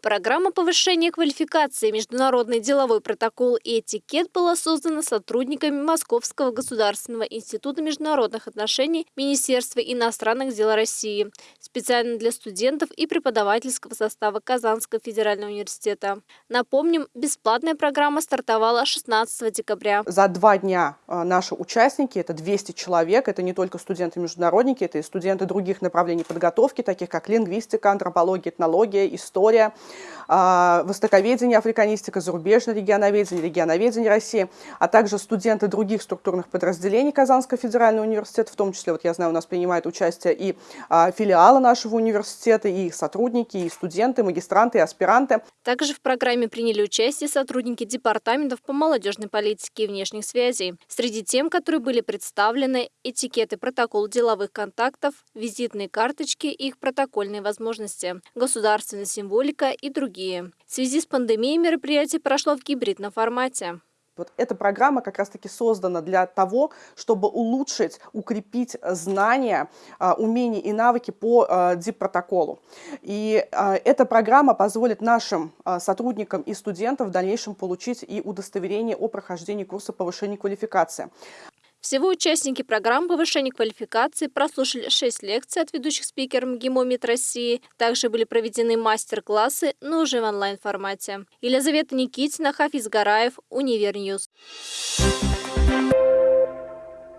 Программа повышения квалификации «Международный деловой протокол и этикет» была создана сотрудниками Московского государственного института международных отношений Министерства иностранных дел России, специально для студентов и преподавательского состава Казанского федерального университета. Напомним, бесплатная программа стартовала 16 декабря. За два дня а, наши участники, это 200 человек, это не только студенты-международники, это и студенты других направлений подготовки, таких как лингвистика, антропология, этнология, история, востоковедение, африканистика, зарубежное регионоведение, регионоведение России, а также студенты других структурных подразделений Казанского федерального университета, в том числе, вот я знаю, у нас принимают участие и а, филиалы нашего университета, и их сотрудники, и студенты, магистранты, и аспиранты. Также в программе приняли участие сотрудники департаментов по молодежной политике и внешних связей. Среди тем, которые были представлены, этикеты протокол деловых контактов, визитные карточки и их протокольные возможности, государственная символика и другие. В связи с пандемией мероприятие прошло в гибридном формате. Вот эта программа как раз-таки создана для того, чтобы улучшить, укрепить знания, а, умения и навыки по а, ДИП-протоколу. И а, эта программа позволит нашим сотрудникам и студентам в дальнейшем получить и удостоверение о прохождении курса повышения квалификации. Всего участники программы повышения квалификации прослушали 6 лекций от ведущих спикеров МГИМО МИД России. Также были проведены мастер-классы, но уже в онлайн-формате. Елизавета Никитина, Хафиз Гараев, Универ News. Thank you.